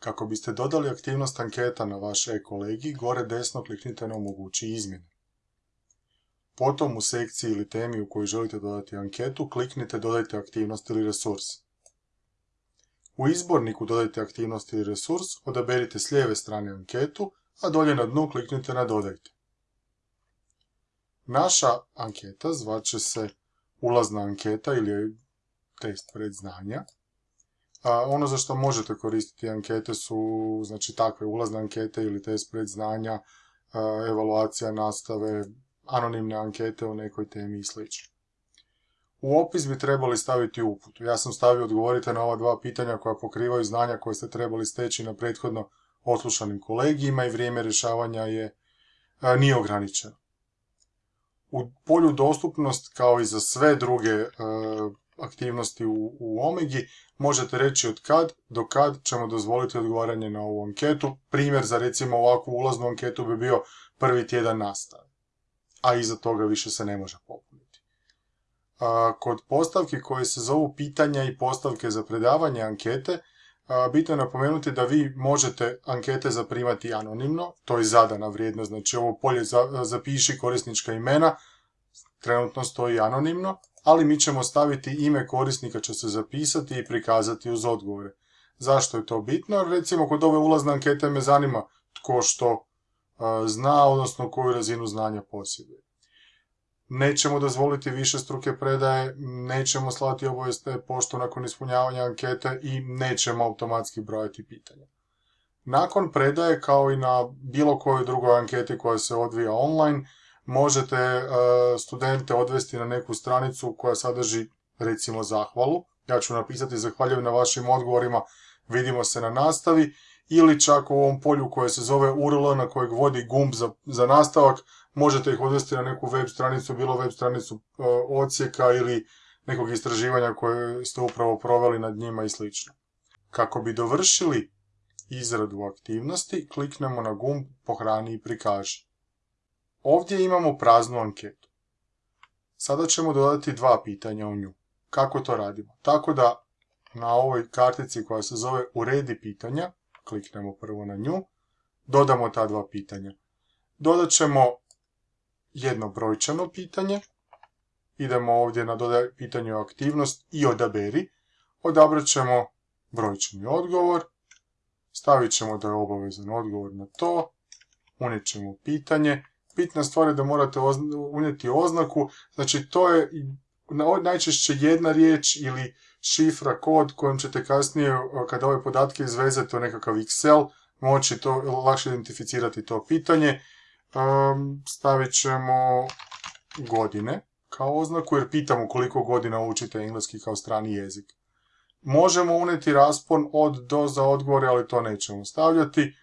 Kako biste dodali aktivnost anketa na vaš e-kolegi, gore desno kliknite na omogući izmjene. Potom u sekciji ili temi u kojoj želite dodati anketu, kliknite dodajte aktivnost ili resurs. U izborniku dodajte aktivnost ili resurs, odaberite s lijeve strane anketu, a dolje na dnu kliknite na dodajte. Naša anketa zvaće se ulazna anketa ili test predznanja. Ono za što možete koristiti ankete su znači takve ulazne ankete ili test predznanja, evaluacija nastave, anonimne ankete o nekoj temi i sl. U opis bi trebali staviti uput. Ja sam stavio odgovorite na ova dva pitanja koja pokrivaju znanja koje ste trebali steći na prethodno oslušanim kolegijima i vrijeme rješavanja je nije ograničeno. U polju dostupnost, kao i za sve druge aktivnosti u, u Omegi, možete reći od kad do kad ćemo dozvoliti odgovaranje na ovu anketu. Primjer za recimo ovakvu ulaznu anketu bi bio prvi tjedan nastave a iza toga više se ne može popuniti. Kod postavki koje se zovu pitanja i postavke za predavanje ankete, bitno je napomenuti da vi možete ankete zaprimati anonimno, to je zadana vrijednost, znači ovo polje zapiši korisnička imena, trenutno stoji anonimno, ali mi ćemo staviti ime korisnika će se zapisati i prikazati uz odgovore. Zašto je to bitno? Recimo kod ove ulazne ankete me zanima tko što zna, odnosno koju razinu znanja posjeduje. Nećemo dozvoliti više struke predaje, nećemo slati obavijeste pošto nakon ispunjavanja ankete i nećemo automatski brojati pitanja. Nakon predaje, kao i na bilo kojoj drugoj anketi koja se odvija online, možete studente odvesti na neku stranicu koja sadrži recimo zahvalu. Ja ću napisati zahvaljujem na vašim odgovorima, vidimo se na nastavi ili čak u ovom polju koje se zove URL na kojeg vodi gumb za, za nastavak, možete ih odvesti na neku web stranicu, bilo web stranicu e, ili nekog istraživanja koje ste upravo proveli nad njima i sl. Kako bi dovršili izradu aktivnosti, kliknemo na gumb pohrani i prikaži. Ovdje imamo praznu anketu. Sada ćemo dodati dva pitanja u nju. Kako to radimo? Tako da na ovoj kartici koja se zove uredi pitanja, kliknemo prvo na nju, dodamo ta dva pitanja. Dodat ćemo jedno brojčano pitanje, idemo ovdje na dodaj pitanje aktivnost i odaberi, odabrat ćemo brojčani odgovor, stavit ćemo da je obavezan odgovor na to, unijet ćemo pitanje, bitna stvar je da morate unijeti oznaku, znači to je najčešće jedna riječ ili šifra, kod kojom ćete kasnije, kada ove podatke izvezete u nekakav Excel, moći to lakše identificirati to pitanje. stavit ćemo godine kao oznaku, jer pitamo koliko godina učite engleski kao strani jezik. Možemo uneti raspon od do za odgovore, ali to nećemo stavljati.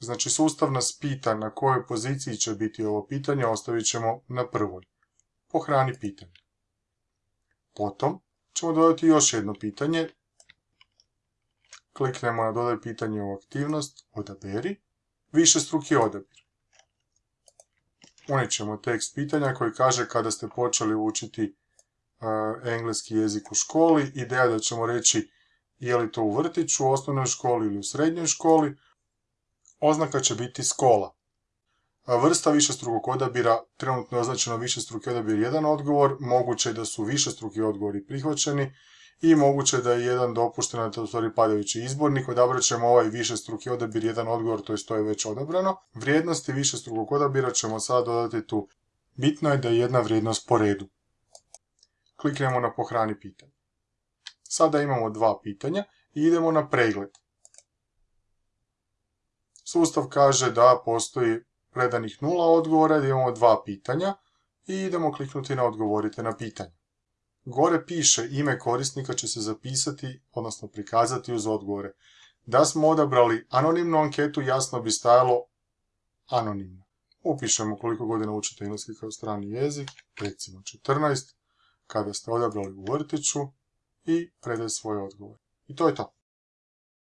Znači, sustav nas pita na kojoj poziciji će biti ovo pitanje, ostavit ćemo na prvoj. Pohrani pitanje. Potom ćemo dodati još jedno pitanje. Kliknemo na dodaj pitanje u aktivnost, odaberi, više struki odabir. Unijet ćemo tekst pitanja koji kaže kada ste počeli učiti engleski jezik u školi. Ideja da ćemo reći je li to u vrtiću, u osnovnoj školi ili u srednjoj školi. Oznaka će biti skola. Vrsta višestrukog odabira, trenutno je označeno višestruki odabir jedan odgovor, moguće je da su višestruki odgovori prihvaćeni i moguće da je jedan dopušten, a to je padajući izbornik, odabrat ćemo ovaj višestruki odabir jedan odgovor, to je to je već odabrano. Vrijednosti višestrukog odabira ćemo sada dodati tu. Bitno je da je jedna vrijednost po redu. Kliknemo na pohrani pitanje. Sada imamo dva pitanja i idemo na pregled. Sustav kaže da postoji predanih nula odgovora, da imamo dva pitanja i idemo kliknuti na odgovorite na pitanje. Gore piše ime korisnika će se zapisati, odnosno prikazati uz odgovore. Da smo odabrali anonimnu anketu, jasno bi stajalo anonimno. Upišemo koliko godina učite engleski kao strani jezik, recimo 14, kada ste odabrali u vrtiću i predaj svoj odgovor. I to je to.